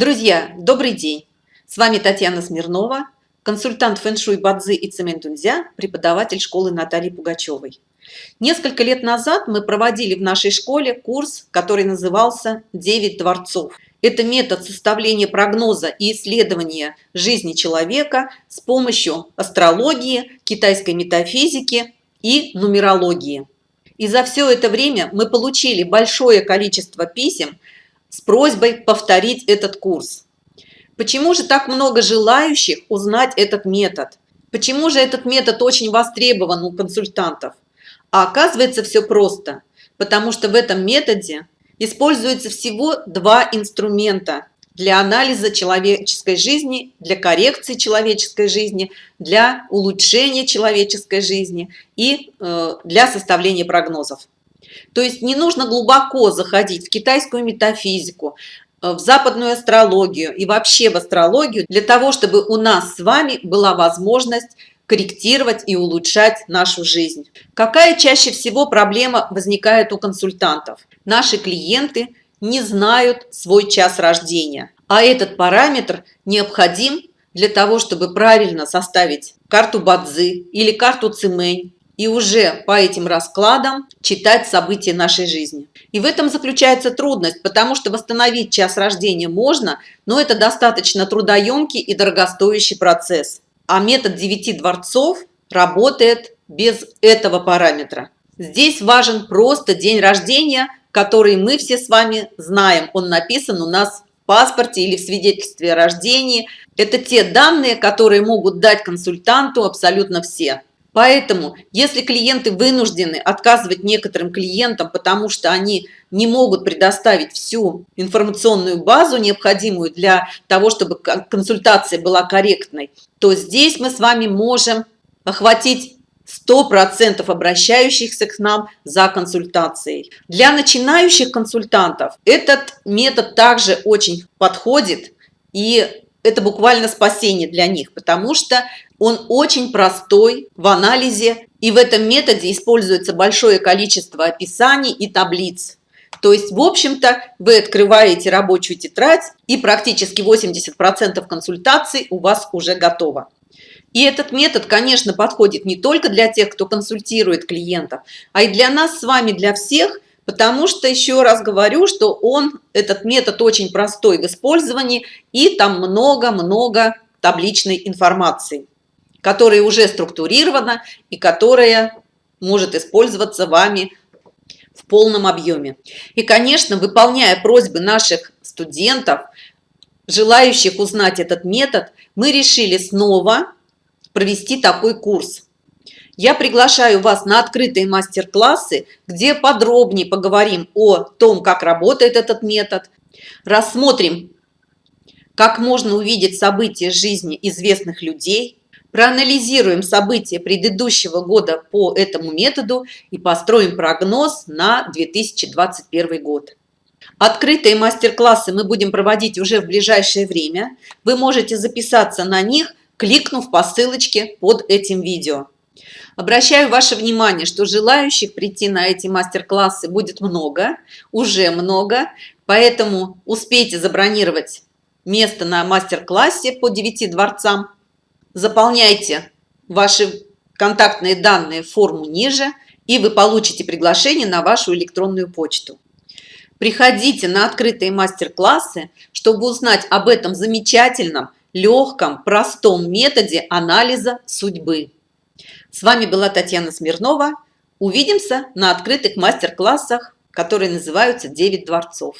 Друзья, добрый день! С вами Татьяна Смирнова, консультант фэншуй Бадзи и Цементунзя, преподаватель школы Натальи Пугачевой. Несколько лет назад мы проводили в нашей школе курс, который назывался «Девять дворцов». Это метод составления прогноза и исследования жизни человека с помощью астрологии, китайской метафизики и нумерологии. И за все это время мы получили большое количество писем с просьбой повторить этот курс. Почему же так много желающих узнать этот метод? Почему же этот метод очень востребован у консультантов? А оказывается все просто, потому что в этом методе используется всего два инструмента для анализа человеческой жизни, для коррекции человеческой жизни, для улучшения человеческой жизни и э, для составления прогнозов. То есть не нужно глубоко заходить в китайскую метафизику, э, в западную астрологию и вообще в астрологию для того, чтобы у нас с вами была возможность корректировать и улучшать нашу жизнь. Какая чаще всего проблема возникает у консультантов? Наши клиенты не знают свой час рождения, а этот параметр необходим для того, чтобы правильно составить карту Бадзи или карту Цимэнь и уже по этим раскладам читать события нашей жизни. И в этом заключается трудность, потому что восстановить час рождения можно, но это достаточно трудоемкий и дорогостоящий процесс. А метод 9 дворцов работает без этого параметра. Здесь важен просто день рождения, который мы все с вами знаем. Он написан у нас в паспорте или в свидетельстве о рождении. Это те данные, которые могут дать консультанту абсолютно все. Поэтому, если клиенты вынуждены отказывать некоторым клиентам, потому что они не могут предоставить всю информационную базу, необходимую для того, чтобы консультация была корректной, то здесь мы с вами можем охватить 100% обращающихся к нам за консультацией. Для начинающих консультантов этот метод также очень подходит, и это буквально спасение для них, потому что он очень простой в анализе, и в этом методе используется большое количество описаний и таблиц. То есть, в общем-то, вы открываете рабочую тетрадь, и практически 80% консультаций у вас уже готово. И этот метод, конечно, подходит не только для тех, кто консультирует клиентов, а и для нас с вами, для всех, потому что, еще раз говорю, что он, этот метод очень простой в использовании, и там много-много табличной информации которая уже структурирована и которая может использоваться вами в полном объеме. И, конечно, выполняя просьбы наших студентов, желающих узнать этот метод, мы решили снова провести такой курс. Я приглашаю вас на открытые мастер-классы, где подробнее поговорим о том, как работает этот метод, рассмотрим, как можно увидеть события жизни известных людей, Проанализируем события предыдущего года по этому методу и построим прогноз на 2021 год. Открытые мастер-классы мы будем проводить уже в ближайшее время. Вы можете записаться на них, кликнув по ссылочке под этим видео. Обращаю ваше внимание, что желающих прийти на эти мастер-классы будет много, уже много, поэтому успейте забронировать место на мастер-классе по 9 дворцам заполняйте ваши контактные данные в форму ниже, и вы получите приглашение на вашу электронную почту. Приходите на открытые мастер-классы, чтобы узнать об этом замечательном, легком, простом методе анализа судьбы. С вами была Татьяна Смирнова. Увидимся на открытых мастер-классах, которые называются «9 дворцов».